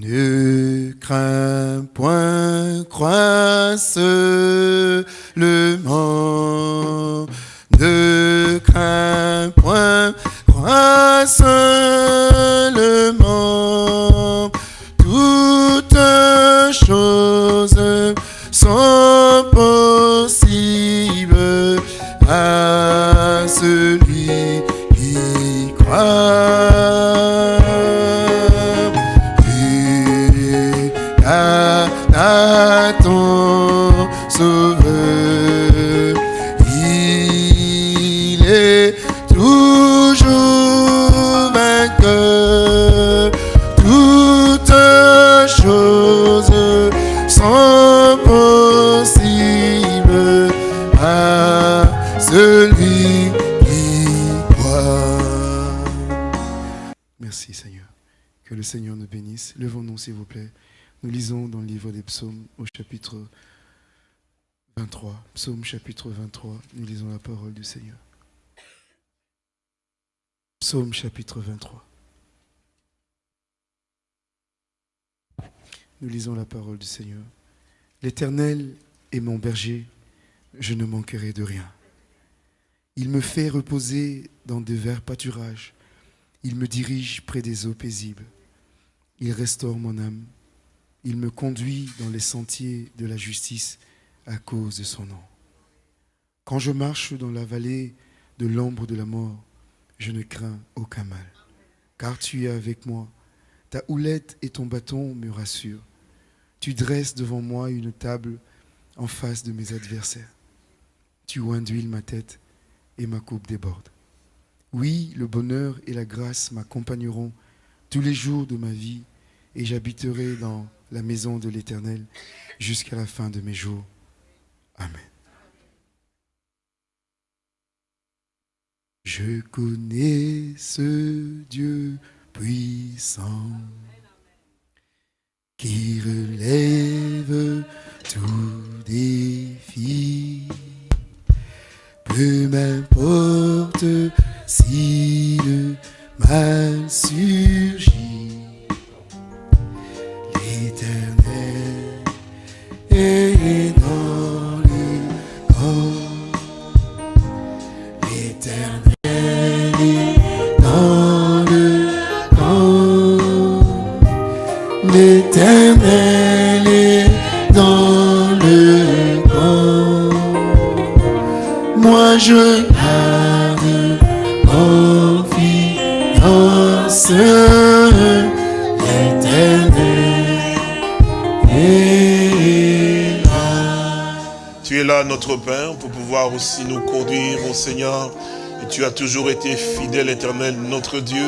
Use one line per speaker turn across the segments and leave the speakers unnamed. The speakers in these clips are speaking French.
Ne crains point, crois seulement. Ne crains point, crois. Le Seigneur nous bénisse. Levons-nous s'il vous plaît. Nous lisons dans le livre des psaumes au chapitre 23. Psaume chapitre 23. Nous lisons la parole du Seigneur. Psaume chapitre 23. Nous lisons la parole du Seigneur. L'Éternel est mon berger, je ne manquerai de rien. Il me fait reposer dans de verts pâturages. Il me dirige près des eaux paisibles. Il restaure mon âme. Il me conduit dans les sentiers de la justice à cause de son nom. Quand je marche dans la vallée de l'ombre de la mort, je ne crains aucun mal, car tu es avec moi. Ta houlette et ton bâton me rassurent. Tu dresses devant moi une table en face de mes adversaires. Tu oins d'huile ma tête et ma coupe déborde. Oui, le bonheur et la grâce m'accompagneront tous les jours de ma vie et j'habiterai dans la maison de l'Éternel jusqu'à la fin de mes jours. Amen. Je connais ce Dieu puissant qui relève tout défi. Peu m'importe
tu as toujours été fidèle, éternel, notre Dieu.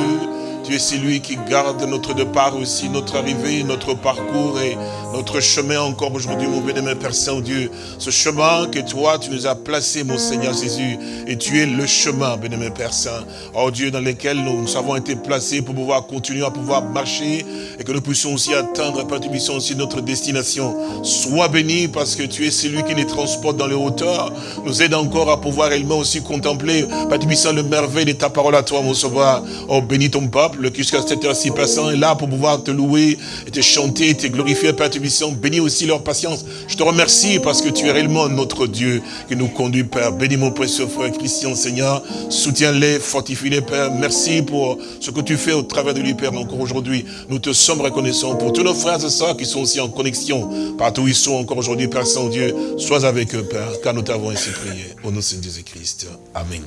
Tu es celui qui garde notre départ aussi, notre arrivée, notre parcours et notre chemin encore aujourd'hui, mon bénémoine Père Saint-Dieu. Ce chemin que toi, tu nous as placé, mon Seigneur Jésus. Et tu es le chemin, bénémoine Père Saint. Oh Dieu, dans lequel nous, nous avons été placés pour pouvoir continuer à pouvoir marcher et que nous puissions aussi atteindre, Père, tu aussi notre destination. Sois béni parce que tu es celui qui les transporte dans les hauteurs. Nous aide encore à pouvoir réellement aussi contempler, Père, tu le merveille de ta parole à toi, mon sauveur. Oh, bénis ton peuple qui jusqu'à cette heure-ci, Père Saint, est là pour pouvoir te louer et te chanter, te glorifier, Père, tu puissions. Bénis aussi leur patience. Je te remercie parce que tu es réellement notre Dieu qui nous conduit, Père. Bénis mon précieux frère Christian, Seigneur. Soutiens-les, fortifie-les, Père. Merci pour ce que tu fais au travers de lui, Père, encore aujourd'hui. Nous te sommes reconnaissants pour tous nos frères et sœurs qui sont aussi en connexion, partout où ils sont encore aujourd'hui, Père Saint-Dieu. Sois avec eux, Père, car nous t'avons ainsi prié. Au nom de Jésus-Christ. Amen.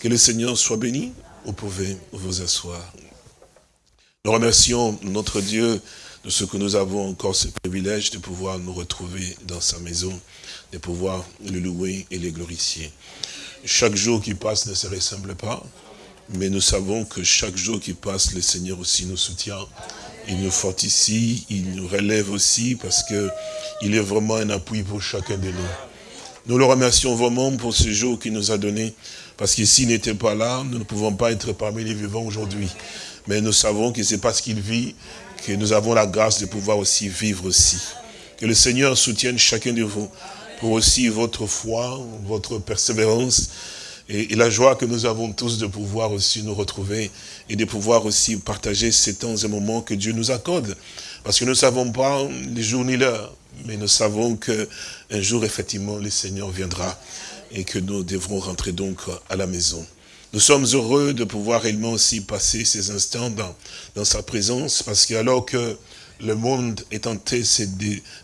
Que le Seigneur soit béni. Vous pouvez vous asseoir? Nous remercions notre Dieu de ce que nous avons encore ce privilège de pouvoir nous retrouver dans sa maison, de pouvoir le louer et le glorifier. Chaque jour qui passe ne se ressemble pas, mais nous savons que chaque jour qui passe, le Seigneur aussi nous soutient. Il nous fortifie, il nous relève aussi parce que il est vraiment un appui pour chacun de nous. Nous le remercions vraiment pour ce jour qu'il nous a donné, parce que s'il n'était pas là, nous ne pouvons pas être parmi les vivants aujourd'hui. Mais nous savons que c'est parce qu'il vit que nous avons la grâce de pouvoir aussi vivre aussi. Que le Seigneur soutienne chacun de vous pour aussi votre foi, votre persévérance, et, la joie que nous avons tous de pouvoir aussi nous retrouver et de pouvoir aussi partager ces temps et moments que Dieu nous accorde. Parce que nous ne savons pas les jours ni l'heure, mais nous savons qu'un jour, effectivement, le Seigneur viendra et que nous devrons rentrer donc à la maison. Nous sommes heureux de pouvoir réellement aussi passer ces instants dans, dans sa présence, parce que alors que le monde est en train de se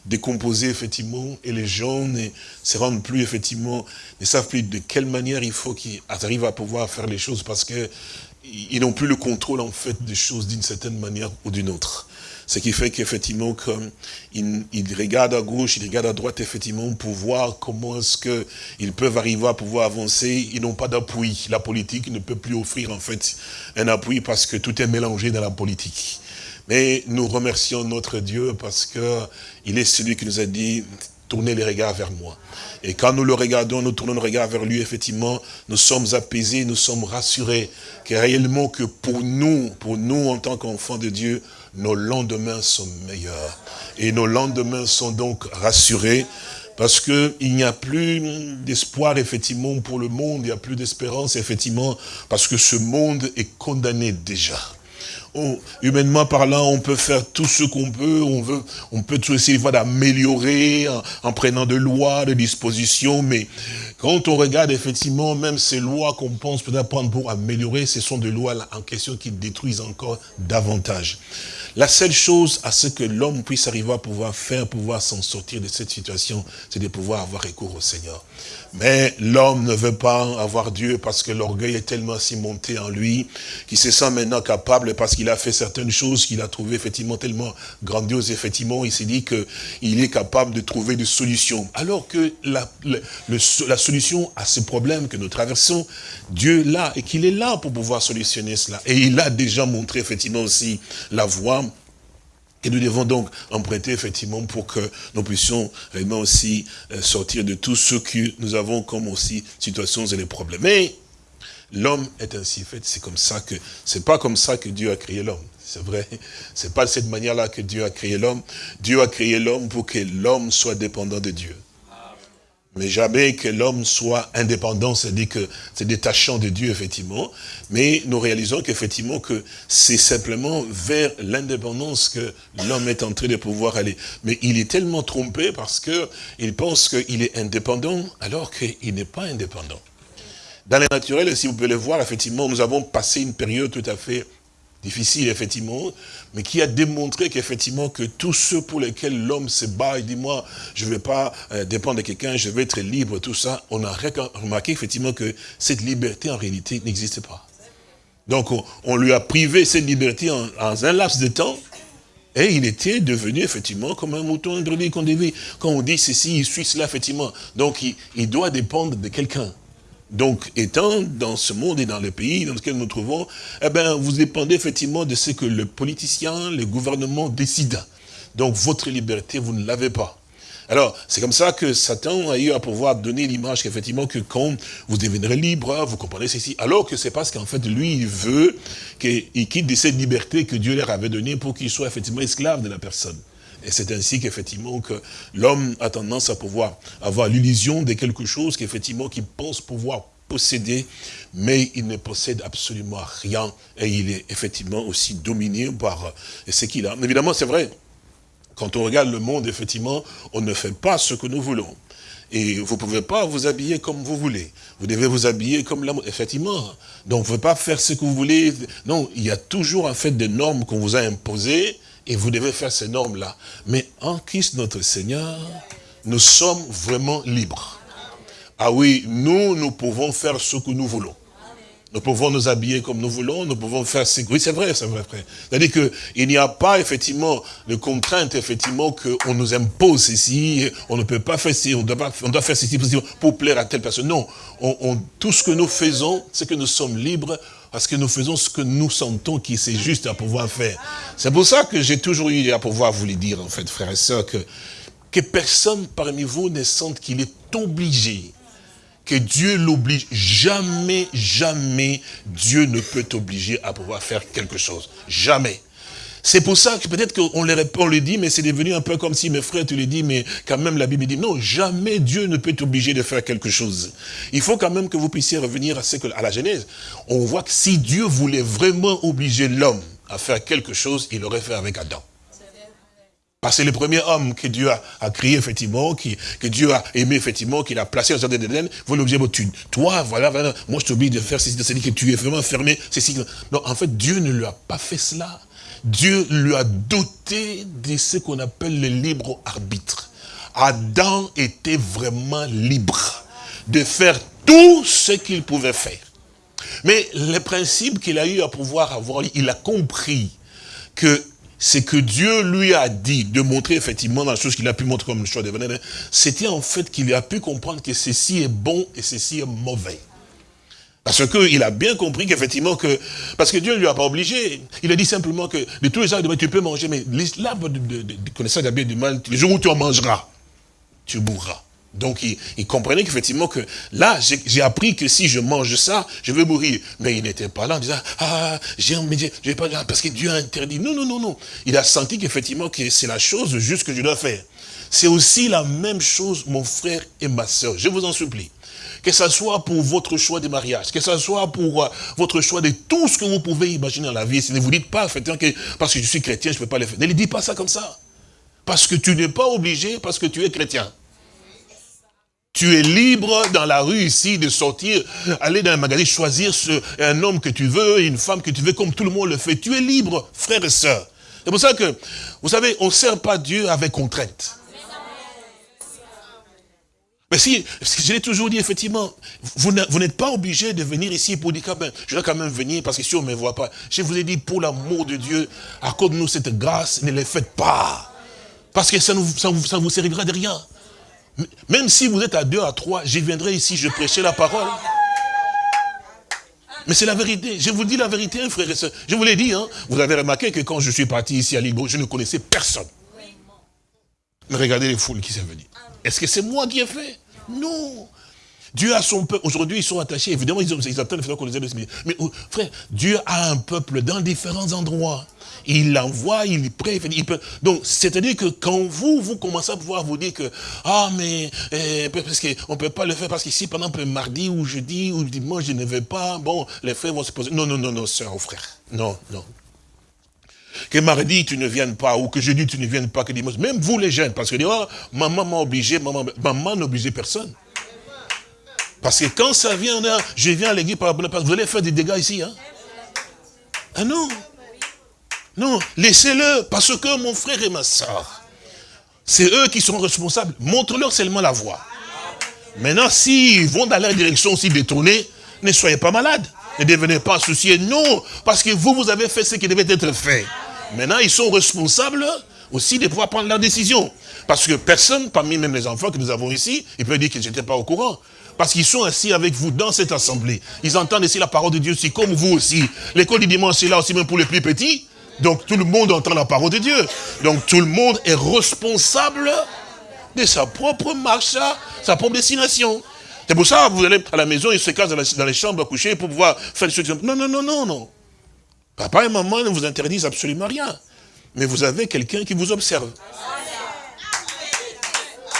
décomposer, effectivement, et les gens ne se rendent plus, effectivement, ne savent plus de quelle manière il faut qu'ils arrivent à pouvoir faire les choses, parce qu'ils n'ont plus le contrôle, en fait, des choses d'une certaine manière ou d'une autre. Ce qui fait qu'effectivement, comme ils, regardent à gauche, ils regardent à droite, effectivement, pour voir comment est-ce qu'ils peuvent arriver à pouvoir avancer. Ils n'ont pas d'appui. La politique ne peut plus offrir, en fait, un appui parce que tout est mélangé dans la politique. Mais nous remercions notre Dieu parce que il est celui qui nous a dit, tournez les regards vers moi. Et quand nous le regardons, nous tournons le regard vers lui, effectivement, nous sommes apaisés, nous sommes rassurés, que réellement que pour nous, pour nous en tant qu'enfants de Dieu, nos lendemains sont meilleurs. Et nos lendemains sont donc rassurés, parce qu'il n'y a plus d'espoir, effectivement, pour le monde, il n'y a plus d'espérance, effectivement, parce que ce monde est condamné déjà humainement parlant, on peut faire tout ce qu'on peut, on veut, on peut tout essayer d'améliorer en, prenant de lois, de dispositions, mais quand on regarde effectivement même ces lois qu'on pense peut-être prendre pour améliorer, ce sont des lois en question qui détruisent encore davantage. La seule chose à ce que l'homme puisse arriver à pouvoir faire, pouvoir s'en sortir de cette situation, c'est de pouvoir avoir recours au Seigneur. Mais l'homme ne veut pas avoir Dieu parce que l'orgueil est tellement si monté en lui qu'il se sent maintenant capable parce qu'il a fait certaines choses qu'il a trouvées effectivement tellement grandioses. Effectivement, il s'est dit qu'il est capable de trouver des solutions. Alors que la, la solution à ce problème que nous traversons, Dieu l'a et qu'il est là pour pouvoir solutionner cela. Et il a déjà montré effectivement aussi la voie et nous devons donc emprunter effectivement pour que nous puissions vraiment aussi euh, sortir de tout ce que nous avons comme aussi situations et les problèmes. Mais l'homme est ainsi fait, c'est comme ça que, c'est pas comme ça que Dieu a créé l'homme. C'est vrai, c'est pas de cette manière-là que Dieu a créé l'homme. Dieu a créé l'homme pour que l'homme soit dépendant de Dieu. Mais jamais que l'homme soit indépendant, c'est-à-dire que c'est détachant de Dieu, effectivement. Mais nous réalisons qu'effectivement que c'est simplement vers l'indépendance que l'homme est en train de pouvoir aller. Mais il est tellement trompé parce que il pense qu'il est indépendant alors qu'il n'est pas indépendant. Dans les naturels, si vous pouvez le voir, effectivement, nous avons passé une période tout à fait difficile, effectivement, mais qui a démontré qu'effectivement, que tous ceux pour lesquels l'homme se bat, il dit, moi, je ne vais pas euh, dépendre de quelqu'un, je vais être libre, tout ça, on a remarqué effectivement que cette liberté, en réalité, n'existe pas. Donc, on, lui a privé cette liberté en, un laps de temps, et il était devenu, effectivement, comme un mouton introduit qu'on devait. Quand on dit ceci, il suit cela, effectivement. Donc, il doit dépendre de quelqu'un. Donc, étant dans ce monde et dans le pays dans lequel nous nous trouvons, eh ben, vous dépendez effectivement de ce que le politicien, le gouvernement décide. Donc, votre liberté, vous ne l'avez pas. Alors, c'est comme ça que Satan a eu à pouvoir donner l'image qu'effectivement, que quand vous deviendrez libre, vous comprenez ceci, alors que c'est parce qu'en fait, lui, il veut qu'il quitte cette liberté que Dieu leur avait donnée pour qu'il soit effectivement esclave de la personne. Et c'est ainsi qu'effectivement que l'homme a tendance à pouvoir avoir l'illusion de quelque chose qu'effectivement qu'il pense pouvoir posséder, mais il ne possède absolument rien et il est effectivement aussi dominé par euh, ce qu'il a. Évidemment, c'est vrai. Quand on regarde le monde, effectivement, on ne fait pas ce que nous voulons. Et vous ne pouvez pas vous habiller comme vous voulez. Vous devez vous habiller comme l'amour. Effectivement. Donc, vous ne pouvez pas faire ce que vous voulez. Non, il y a toujours, en fait, des normes qu'on vous a imposées et vous devez faire ces normes-là. Mais en Christ notre Seigneur, nous sommes vraiment libres. Ah oui, nous, nous pouvons faire ce que nous voulons. Nous pouvons nous habiller comme nous voulons, nous pouvons faire ce Oui, c'est vrai, c'est vrai. C'est-à-dire qu'il n'y a pas, effectivement, de contrainte, effectivement, qu'on nous impose ici, on ne peut pas faire ceci, on doit, on doit faire ceci pour plaire à telle personne. Non, on, tout ce que nous faisons, c'est que nous sommes libres parce que nous faisons ce que nous sentons qui c'est juste à pouvoir faire. C'est pour ça que j'ai toujours eu à pouvoir vous le dire, en fait, frères et sœurs, que, que personne parmi vous ne sente qu'il est obligé, que Dieu l'oblige. Jamais, jamais Dieu ne peut t'obliger à pouvoir faire quelque chose. Jamais. C'est pour ça que peut-être qu'on on le dit, mais c'est devenu un peu comme si mes frères, tu le dis, mais quand même la Bible dit, non, jamais Dieu ne peut t'obliger de faire quelque chose. Il faut quand même que vous puissiez revenir à, ce que, à la Genèse. On voit que si Dieu voulait vraiment obliger l'homme à faire quelque chose, il l'aurait fait avec Adam. Parce que le premier homme que Dieu a, créé, effectivement, que Dieu a aimé, effectivement, qu'il a placé au jardin d'Éden. Vous l'objet, toi, voilà, voilà, moi je t'oblige de faire ceci, c'est-à-dire que tu es vraiment fermé, ceci. Non, en fait, Dieu ne lui a pas fait cela. Dieu lui a doté de ce qu'on appelle le libre arbitre. Adam était vraiment libre de faire tout ce qu'il pouvait faire. Mais le principe qu'il a eu à pouvoir avoir, il a compris que ce que Dieu lui a dit, de montrer effectivement dans la chose qu'il a pu montrer comme le choix de c'était en fait qu'il a pu comprendre que ceci est bon et ceci est mauvais. Parce qu'il a bien compris qu'effectivement que... Parce que Dieu ne lui a pas obligé. Il a dit simplement que de tous les arbres, tu peux manger, mais l'arbre de, connaissance bien du mal, le jour où tu en mangeras, tu mourras. Donc il, comprenait qu'effectivement que là, j'ai appris que si je mange ça, je vais mourir. Mais il n'était pas là en disant, ah, j'ai vais pas parce que Dieu a interdit. Non, non, non, non. Il a senti qu'effectivement que c'est la chose juste que je dois faire. C'est aussi la même chose, mon frère et ma soeur. Je vous en supplie que ce soit pour votre choix de mariage, que ce soit pour euh, votre choix de tout ce que vous pouvez imaginer dans la vie. Ne vous dites pas, que parce que je suis chrétien, je ne peux pas le faire. Ne dites pas ça comme ça. Parce que tu n'es pas obligé, parce que tu es chrétien. Tu es libre dans la rue ici de sortir, aller dans un magasin, choisir un homme que tu veux, une femme que tu veux, comme tout le monde le fait. Tu es libre, frère et sœur. C'est pour ça que, vous savez, on ne sert pas Dieu avec contrainte. Mais si, je l'ai toujours dit, effectivement, vous n'êtes pas obligé de venir ici pour dire, ben, je dois quand même venir parce que si on ne me voit pas. Je vous ai dit, pour l'amour de Dieu, accorde-nous cette grâce, ne les faites pas. Parce que ça ne vous servira de rien. Même si vous êtes à deux, à trois, je viendrai ici, je prêcherai la parole. Mais c'est la vérité. Je vous dis la vérité, frère et soeur. Je vous l'ai dit, hein. vous avez remarqué que quand je suis parti ici à Libo, je ne connaissais personne. Mais regardez les foules qui sont venues. Est-ce que c'est moi qui ai fait? Non. Dieu a son peuple. Aujourd'hui, ils sont attachés. Évidemment, ils, ils attendent qu'on les aide. Mais oh, frère, Dieu a un peuple dans différents endroits. Il l'envoie, il peut... Donc, c'est-à-dire que quand vous, vous commencez à pouvoir vous dire que, ah, mais, eh, parce qu'on ne peut pas le faire, parce qu'ici, pendant exemple, mardi ou jeudi ou dimanche, je ne vais pas, bon, les frères vont se poser. Non, non, non, non, sœur ou frère. Non, non. Que mardi, tu ne viennes pas, ou que jeudi, tu ne viennes pas, que dimanche. Même vous, les jeunes, parce que, oh, maman m'a obligé, maman, maman n'oblige personne. Parce que quand ça vient, je viens à l'église, vous allez faire des dégâts ici. Hein? Ah non. Non, laissez-le, parce que mon frère et ma soeur, c'est eux qui sont responsables. Montre-leur seulement la voie. Maintenant, s'ils vont dans la direction aussi détournée, ne soyez pas malades. Ne devenez pas souciés. Non, parce que vous, vous avez fait ce qui devait être fait. Maintenant, ils sont responsables aussi de pouvoir prendre leur décision. Parce que personne, parmi même les enfants que nous avons ici, il peut dire qu'ils n'étaient pas au courant. Parce qu'ils sont assis avec vous dans cette assemblée. Ils entendent ici la parole de Dieu aussi, comme vous aussi. L'école du dimanche est là aussi même pour les plus petits. Donc tout le monde entend la parole de Dieu. Donc tout le monde est responsable de sa propre marche, sa propre destination. C'est pour ça que vous allez à la maison, ils se cassent dans, les chambres à coucher pour pouvoir faire des choses. Non, non, non, non, non. Papa et maman ne vous interdisent absolument rien. Mais vous avez quelqu'un qui vous observe.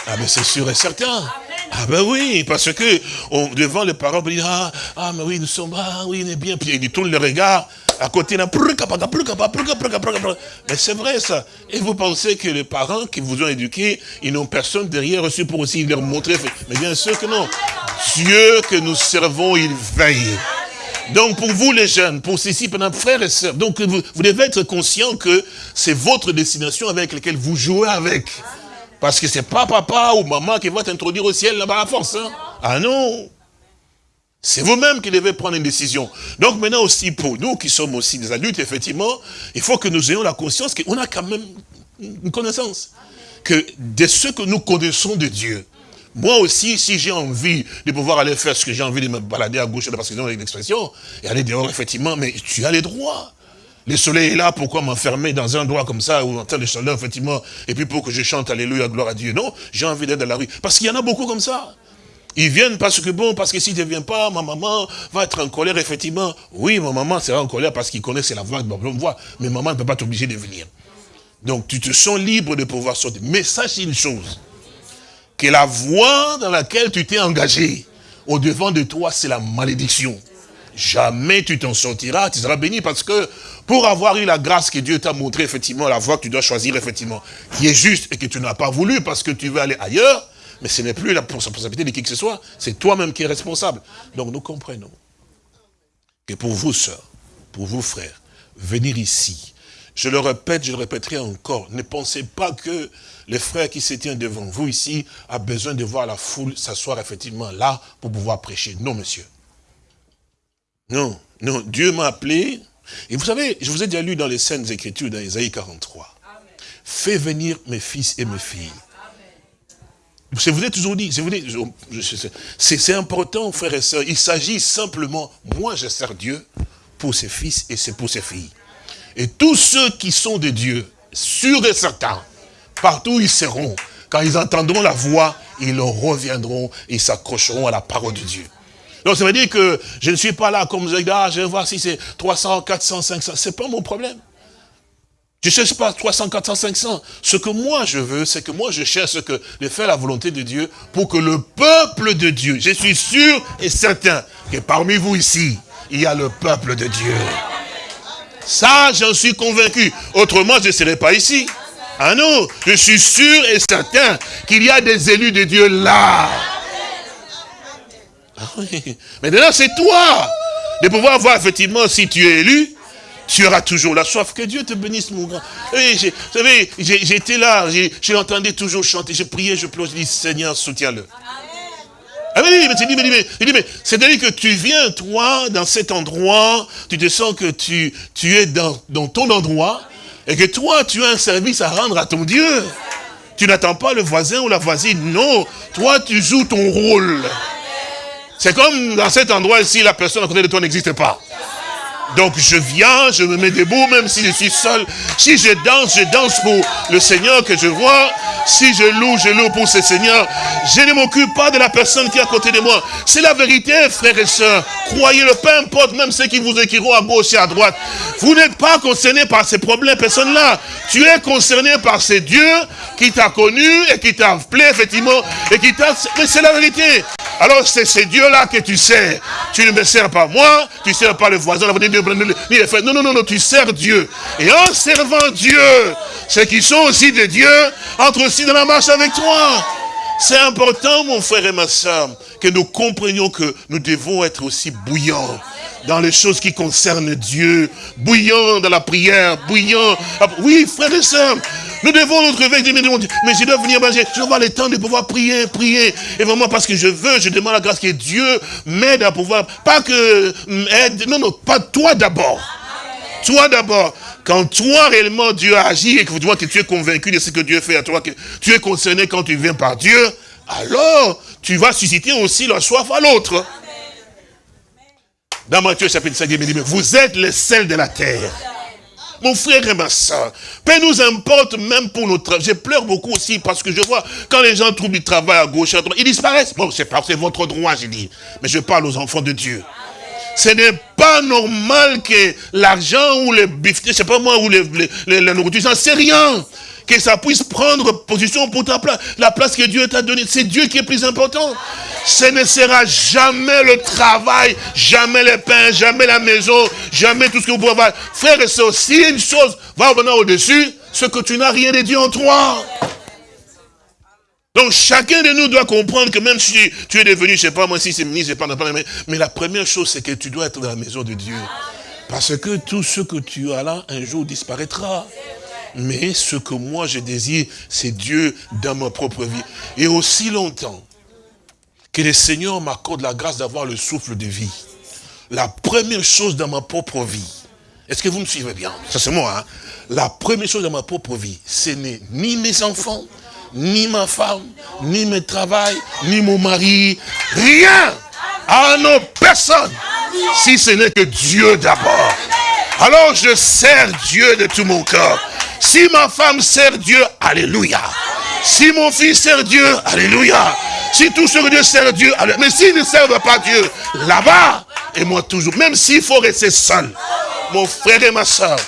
Ah mais c'est sûr et certain. Ah ben oui, parce que devant les parents, on dit, ah, ah mais oui, nous sommes, ah oui, on est bien. Puis ils tournent le regard, à côté, là, mais c'est vrai ça. Et vous pensez que les parents qui vous ont éduqué, ils n'ont personne derrière reçu pour aussi leur montrer. Mais bien sûr que non. Dieu que nous servons, il veille. Donc pour vous les jeunes, pour ceci, pendant frères et sœurs, donc vous, devez être conscient que c'est votre destination avec laquelle vous jouez avec. Parce que c'est pas papa ou maman qui va t'introduire au ciel là-bas à force. Hein. Ah non c'est vous-même qui devez prendre une décision. Donc maintenant aussi, pour nous qui sommes aussi des adultes, effectivement, il faut que nous ayons la conscience qu'on a quand même une connaissance. Que de ce que nous connaissons de Dieu, moi aussi, si j'ai envie de pouvoir aller faire ce que j'ai envie de me balader à gauche, parce que j'ai l'expression, et aller dehors, effectivement, mais tu as les droits. Le soleil est là, pourquoi m'enfermer dans un endroit comme ça, où on entend le chaleur, effectivement, et puis pour que je chante Alléluia, gloire à Dieu? Non, j'ai envie d'être dans la rue. Parce qu'il y en a beaucoup comme ça. Ils viennent parce que bon, parce que s'ils ne viennent pas, ma maman va être en colère, effectivement. Oui, ma maman sera en colère parce qu'ils connaissent la voix de ma voix. Mais maman ne peut pas t'obliger de venir. Donc tu te sens libre de pouvoir sortir. Mais sache une chose, que la voie dans laquelle tu t'es engagé, au devant de toi, c'est la malédiction. Jamais tu t'en sortiras, tu seras béni parce que pour avoir eu la grâce que Dieu t'a montré, effectivement, la voie que tu dois choisir, effectivement, qui est juste et que tu n'as pas voulu parce que tu veux aller ailleurs, mais ce n'est plus la responsabilité de qui que ce soit, c'est toi-même qui es responsable. Donc nous comprenons que pour vous, sœurs, pour vous, frères, venir ici, je le répète, je le répéterai encore, ne pensez pas que le frère qui se tient devant vous ici a besoin de voir la foule s'asseoir effectivement là pour pouvoir prêcher. Non, monsieur. Non, non, Dieu m'a appelé. Et vous savez, je vous ai déjà lu dans les scènes Écritures, dans Isaïe 43. Fais venir mes fils et mes filles. Je vous ai toujours dit, c'est important, frères et sœurs. Il s'agit simplement, moi je sers Dieu pour ses fils et c'est pour ses filles. Et tous ceux qui sont de Dieu, sûrs et certains, partout ils seront, quand ils entendront la voix, ils reviendront et s'accrocheront à la parole de Dieu. Donc ça veut dire que je ne suis pas là comme vous ah, je vais voir si c'est 300, 400, 500, c'est pas mon problème. Je ne cherche pas 300, 400, 500. Ce que moi je veux, c'est que moi je cherche que de faire la volonté de Dieu pour que le peuple de Dieu, je suis sûr et certain que parmi vous ici, il y a le peuple de Dieu. Ça, j'en suis convaincu. Autrement, je ne serais pas ici. Ah non, je suis sûr et certain qu'il y a des élus de Dieu là. Ah. Maintenant, c'est toi de pouvoir voir effectivement si tu es élu, tu auras toujours la soif. Que Dieu te bénisse, mon grand. Oui, vous savez, j'étais là, j'ai entendu toujours chanter, j'ai prié, je plonge, je dis, Seigneur, soutiens-le. Ah oui, mais tu dis, mais, c'est-à-dire que tu viens, toi, dans cet endroit, tu te sens que tu, es dans, ton endroit, et que toi, tu as un service à rendre à ton Dieu. Tu n'attends pas le voisin ou la voisine, non. Toi, tu joues ton rôle. C'est comme dans cet endroit ici, la personne à côté de toi n'existe pas. Donc je viens, je me mets debout, même si je suis seul. Si je danse, je danse pour le Seigneur que je vois. Si je loue, je loue pour ce Seigneur. Je ne m'occupe pas de la personne qui est à côté de moi. C'est la vérité, frères et sœurs. Croyez-le, peu importe, même ceux qui vous écriront à gauche et à droite. Vous n'êtes pas concerné par ces problèmes, personne-là. Tu es concerné par ces dieux qui t'a connu et qui t'a appelé, effectivement, et qui t'a... Mais c'est la vérité. Alors c'est ces dieux-là que tu sers. Tu ne me sers pas moi, tu ne sers pas le voisin, la non, non, non, non, tu sers Dieu. Et en servant Dieu, ceux qui sont aussi de Dieu entrent aussi dans la marche avec toi. C'est important, mon frère et ma soeur, que nous comprenions que nous devons être aussi bouillants dans les choses qui concernent Dieu, bouillants dans la prière, bouillants. Oui, frère et sœurs, nous devons nous réveiller, mais je dois venir, je dois avoir le temps de pouvoir prier, prier. Et vraiment parce que je veux, je demande la grâce que Dieu m'aide à pouvoir, pas que aide, non, non, pas toi d'abord. Toi d'abord. Quand toi réellement Dieu agit et que tu vois que tu es convaincu de ce que Dieu fait à toi, que tu es concerné quand tu viens par Dieu, alors tu vas susciter aussi la soif à l'autre. Dans Matthieu chapitre 5, il dit, vous êtes le sel de la terre. Mon frère et ma soeur, peu nous importe même pour notre travail. Je pleure beaucoup aussi parce que je vois quand les gens trouvent du travail à gauche, à droite, ils disparaissent. Bon, c'est c'est votre droit, j'ai dit. Mais je parle aux enfants de Dieu. Ce n'est pas normal que l'argent ou les bifs, je sais pas moi, ou les, la nourriture, ça c'est rien. Que ça puisse prendre position pour ta place. La place que Dieu t'a donnée, c'est Dieu qui est plus important. Ce ne sera jamais le travail, jamais le pain, jamais la maison, jamais tout ce que vous pouvez avoir. Frère et soeur, si une chose va venir au-dessus, ce que tu n'as rien de Dieu en toi. Donc chacun de nous doit comprendre que même si tu es devenu, je ne sais pas moi si c'est ministre, je sais pas, mais, mais la première chose c'est que tu dois être dans la maison de Dieu. Parce que tout ce que tu as là, un jour disparaîtra. Mais ce que moi je désire, c'est Dieu dans ma propre vie. Et aussi longtemps que le Seigneur m'accorde la grâce d'avoir le souffle de vie. La première chose dans ma propre vie, est-ce que vous me suivez bien? Ça c'est moi, hein La première chose dans ma propre vie, ce n'est ni mes enfants, ni ma femme, ni mes travail, ni mon mari, rien. Ah non, personne. Si ce n'est que Dieu d'abord. Alors je sers Dieu de tout mon cœur. Si ma femme sert Dieu, alléluia. Si mon fils sert Dieu, alléluia. Si tous ceux que Dieu sert Dieu, alors, mais s'ils ne servent pas Dieu, là-bas, et moi toujours, même s'il faut rester seul, mon frère et ma soeur,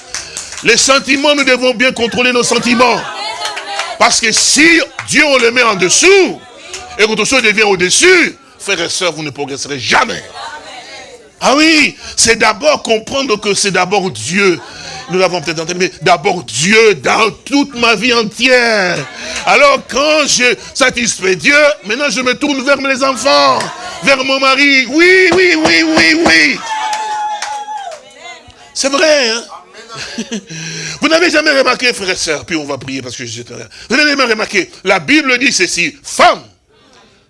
les sentiments, nous devons bien contrôler nos sentiments. Parce que si Dieu on le met en dessous, et que chose devient au-dessus, frères et sœurs, vous ne progresserez jamais. Ah oui, c'est d'abord comprendre que c'est d'abord Dieu. Nous l'avons peut-être entendu, mais d'abord Dieu dans toute ma vie entière. Alors quand je satisfais Dieu, maintenant je me tourne vers mes enfants, vers mon mari. Oui, oui, oui, oui, oui. C'est vrai, hein? Vous n'avez jamais remarqué, frères et sœurs, puis on va prier parce que je Vous n'avez jamais remarqué, la Bible dit ceci, femmes,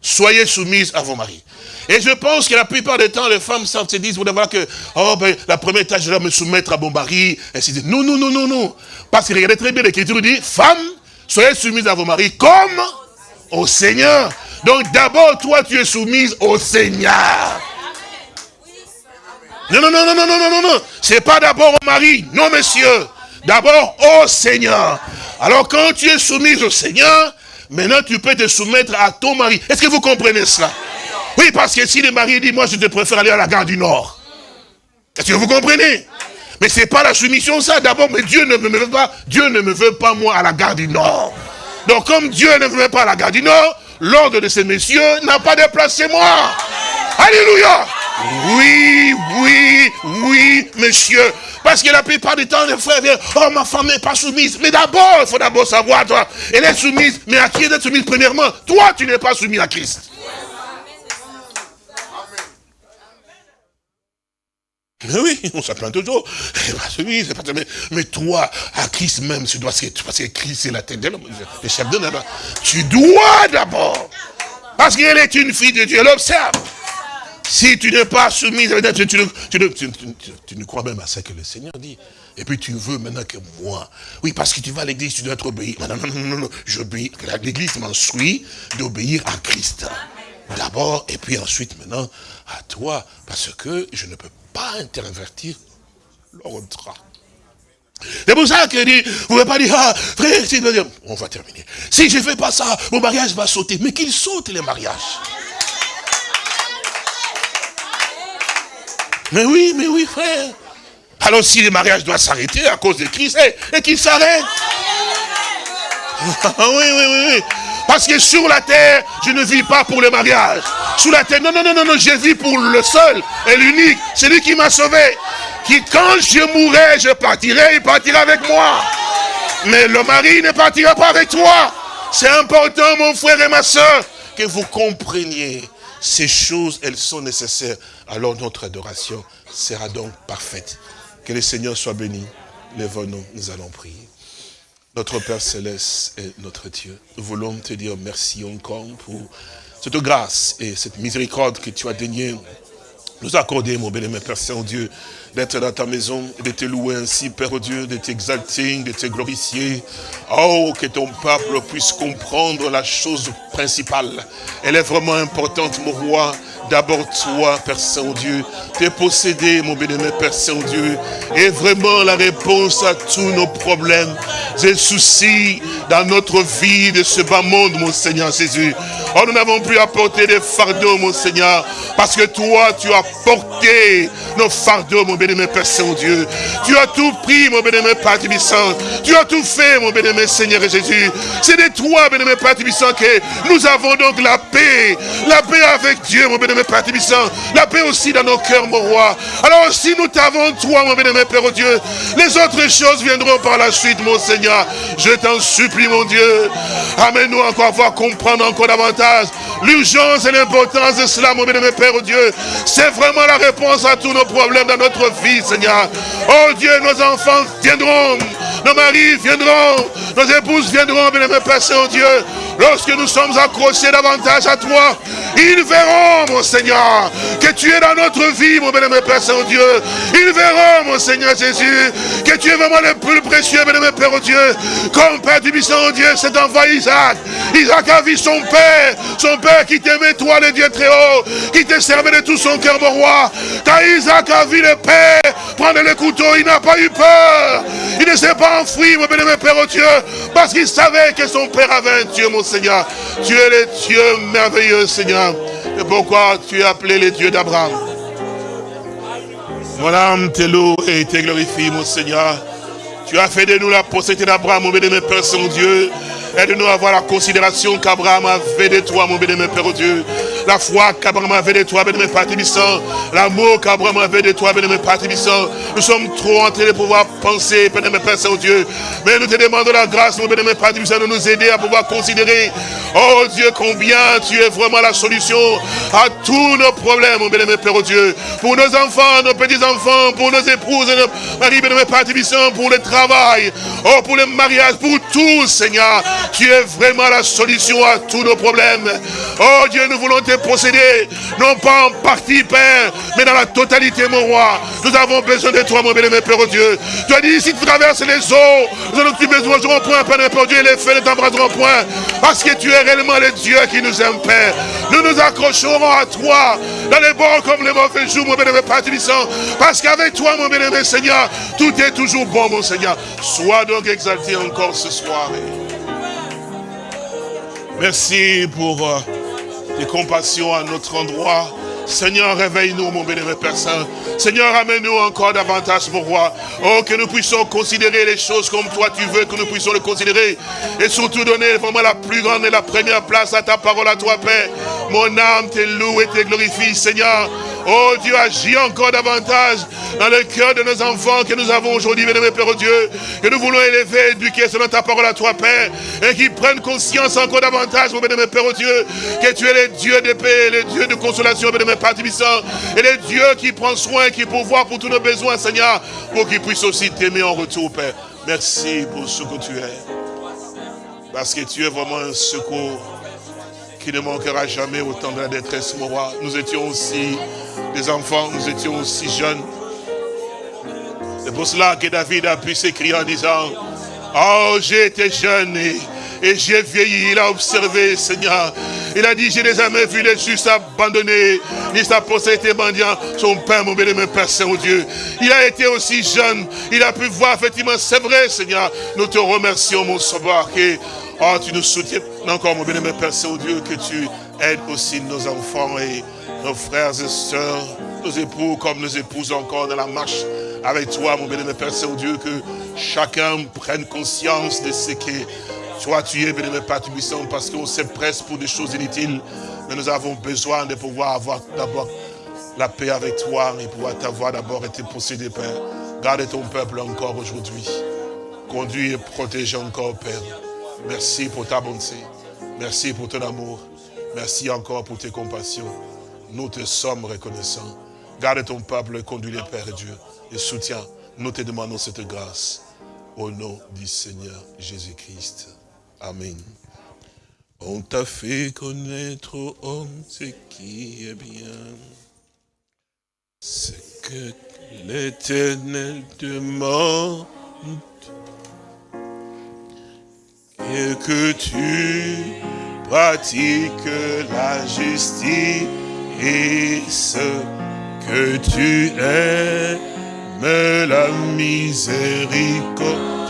soyez soumises à vos maris. Et je pense que la plupart des temps, les femmes savent, se disent, vous devez voir que, oh ben, la première tâche, je dois me soumettre à mon mari, ainsi de Non, non, non, non, non. Parce que regardez très bien, l'Écriture dit, femme, soyez soumise à vos maris comme au Seigneur. Donc d'abord, toi, tu es soumise au Seigneur. Non, non, non, non, non, non, non, non. C'est pas d'abord au mari. Non, monsieur. D'abord au Seigneur. Alors quand tu es soumise au Seigneur, maintenant tu peux te soumettre à ton mari. Est-ce que vous comprenez cela? Oui, parce que si le mari dit, moi je te préfère aller à la gare du Nord. Est-ce que vous comprenez? Mais c'est pas la soumission ça. D'abord, mais Dieu ne me veut pas. Dieu ne me veut pas moi à la gare du Nord. Donc comme Dieu ne me veut pas à la gare du Nord, l'ordre de ces messieurs n'a pas de place chez moi. Alléluia. Oui, oui, oui, monsieur. Parce que la plupart du temps, les frères viennent, oh, ma femme n'est pas soumise. Mais d'abord, il faut d'abord savoir, toi, elle est soumise. Mais à qui elle est soumise premièrement? Toi, tu n'es pas soumis à Christ. Mais oui, on s'appelle toujours. Mais, mais toi, à Christ même, tu dois, parce que Christ c'est la tête de l'homme, le chef de l'homme. Tu dois d'abord. Parce qu'elle est une fille de Dieu, elle observe. Si tu n'es pas soumis, tu, tu, ne crois même à ce que le Seigneur dit. Et puis tu veux maintenant que moi. Oui, parce que tu vas à l'église, tu dois être obéi. Non, non, non, non, non. J'obéis. L'église m'instruit d'obéir à Christ. D'abord, et puis ensuite maintenant à toi. Parce que je ne peux pas intervertir l'ordre. C'est pour ça que dit, vous ne pouvez pas dire, ah, frère, on va terminer. Si je ne fais pas ça, mon mariage va sauter. Mais qu'il saute les mariages. Mais oui, mais oui, frère. Alors si le mariage doit s'arrêter à cause de Christ, et, qu'il s'arrête. oui, oui, oui, oui. Parce que sur la terre, je ne vis pas pour le mariage. Sur la terre, non, non, non, non, non, je vis pour le seul et l'unique. C'est lui qui m'a sauvé. Qui, quand je mourrai, je partirai, il partira avec moi. Mais le mari ne partira pas avec toi. C'est important, mon frère et ma soeur, que vous compreniez ces choses, elles sont nécessaires. Alors notre adoration sera donc parfaite. Que le Seigneur soit béni. Lève-nous, nous allons prier. Notre Père Céleste et notre Dieu, nous voulons te dire merci encore pour cette grâce et cette miséricorde que tu as daigné nous accorder, mon béni, Père Saint-Dieu, d'être dans ta maison, de te louer ainsi, Père Dieu, de t'exalter, de te glorifier. Oh, que ton peuple puisse comprendre la chose principale. Elle est vraiment importante, mon roi. D'abord toi, Père Saint-Dieu, t'es possédé, mon bénémoine Père Saint-Dieu, et vraiment la réponse à tous nos problèmes. Et soucis dans notre vie de ce bas monde, mon Seigneur Jésus. Oh, nous n'avons plus à porter des fardeaux, mon Seigneur, parce que toi, tu as porté nos fardeaux, mon bénémoine Père Saint-Dieu. Tu as tout pris, mon bénémoine Père Tibissant. Tu as tout fait, mon bénémoine Seigneur Jésus. C'est de toi, bénémoine Père Tibissant, que nous avons donc la paix. La paix avec Dieu, mon bénémoine Père Tibissant. La paix aussi dans nos cœurs, mon roi. Alors si nous t'avons, toi, mon bénémoine Père Dieu, les autres choses viendront par la suite, mon Seigneur. Je t'en supplie, mon Dieu. Amène-nous encore à voir comprendre encore davantage l'urgence et l'importance de cela, mon bénémoine Père Dieu. C'est vraiment la réponse à tous nos problèmes dans notre vie, Seigneur. Oh Dieu, nos enfants viendront, nos maris viendront, nos épouses viendront, bénémoine Père Saint-Dieu. Lorsque nous sommes accrochés davantage à toi, ils verront, mon Seigneur, que tu es dans notre vie, mon bénémoine Père Saint-Dieu. Ils verront, mon Seigneur Jésus, que tu es vraiment le plus précieux, bénémoine Père Dieu. Comme Père du Bisson, Dieu, cet enfant Isaac. Isaac a vu son Père, son Père qui t'aimait, toi, le Dieu très haut, qui te servait de tout son cœur, mon roi. Quand Isaac a vu le Père, prendre le couteau, il n'a pas eu peur. Il ne s'est pas enfoui, mon bénémoine Père au Dieu, parce qu'il savait que son Père avait un Dieu, mon Seigneur. Tu es le Dieu merveilleux, Seigneur. Et pourquoi tu es appelé le Dieu d'Abraham Mon âme te loue et te glorifie, mon Seigneur. Tu as fait de nous la postérité d'Abraham, mon bénémoine Père Saint-Dieu. Aide-nous à avoir la considération qu'Abraham avait de toi, mon bénémoine Père Dieu. La foi qu'Abraham avait de toi, bénémoine Père L'amour qu'Abraham avait de toi, bénémoine Père Nous sommes trop en train de pouvoir penser, bénémoine Père Saint-Dieu. Mais nous te demandons la grâce, mon bénémoine Père de nous aider à pouvoir considérer, oh Dieu, combien tu es vraiment la solution à tous nos problèmes, mon bénémoine Père Dieu. Pour nos enfants, nos petits-enfants, pour nos épouses, nos maris, bénémoine Père pour le travail, oh, pour le mariage, pour tout, Seigneur. Tu es vraiment la solution à tous nos problèmes. Oh Dieu, nous voulons te posséder, non pas en partie, Père, mais dans la totalité, mon roi. Nous avons besoin de toi, mon bien-aimé Père oh Dieu. Tu as dit, si tu traverses les eaux, nous te besoin point, Père, Père Dieu, et les feux ne t'embrasseront point. Parce que tu es réellement le Dieu qui nous aime, Père. Nous nous accrocherons à toi, dans les bons comme les mauvais jours, mon bien-aimé Père Parce qu'avec toi, mon bien-aimé Seigneur, tout est toujours bon, mon Seigneur. Sois donc exalté encore ce soir. Merci pour euh, tes compassions à notre endroit. Seigneur, réveille-nous, mon bénévole Père Saint. Seigneur, amène-nous encore davantage, mon roi. Oh, que nous puissions considérer les choses comme toi tu veux, que nous puissions le considérer. Et surtout donner vraiment la plus grande et la première place à ta parole, à toi, Père. Mon âme te loue et te glorifie, Seigneur. Oh Dieu, agis encore davantage dans le cœur de nos enfants que nous avons aujourd'hui, mes Père oh Dieu, que nous voulons élever, éduquer selon ta parole à toi, Père, et qu'ils prennent conscience encore davantage, mon bénémoine Père oh Dieu, que tu es le Dieu de paix, le Dieu de consolation, bénémoine Père et le Dieu qui prend soin, qui pourvoit pour tous nos besoins, Seigneur, pour qu'ils puissent aussi t'aimer en retour, Père. Merci pour ce que tu es. Parce que tu es vraiment un secours qui ne manquera jamais au temps de la détresse, mon roi. Nous étions aussi des enfants, nous étions aussi jeunes. C'est pour cela que David a pu s'écrire en disant, Oh, été jeune et, j'ai vieilli. Il a observé, Seigneur. Il a dit, j'ai jamais vu les justes abandonnés, ni sa postérité mendiant son Père, mon béni, mon Père Saint-Dieu. Il a été aussi jeune. Il a pu voir, effectivement, c'est vrai, Seigneur. Nous te remercions, mon sauveur, que oh, tu nous soutiens encore, mon béni, mon Père Saint-Dieu, que tu aides aussi nos enfants et nos frères et sœurs, nos époux comme nos épouses encore dans la marche avec toi, mon bénémoine Père Saint-Dieu, que chacun prenne conscience de ce que toi tu es, bénémoine Père Tubissant, parce qu'on se presse pour des choses inutiles, mais nous avons besoin de pouvoir avoir d'abord la paix avec toi et pouvoir t'avoir d'abord été possédé, Père. Garde ton peuple encore aujourd'hui. Conduis et protège encore, Père. Merci pour ta bonté. Merci pour ton amour. Merci encore pour tes compassions. Nous te sommes reconnaissants. Garde ton peuple et conduis-les, Père Dieu. Et soutiens. Nous te demandons cette grâce. Au nom du Seigneur Jésus-Christ. Amen. On t'a fait connaître, au homme, ce qui est bien. Ce que l'éternel demande. Et que tu pratiques la justice et ce que tu aimes la miséricorde.